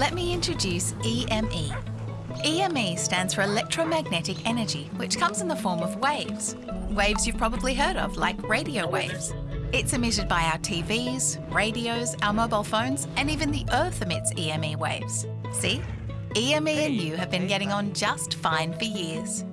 Let me introduce EME. EME stands for electromagnetic energy, which comes in the form of waves. Waves you've probably heard of, like radio waves. It's emitted by our TVs, radios, our mobile phones, and even the Earth emits EME waves. See? EME and you have been getting on just fine for years.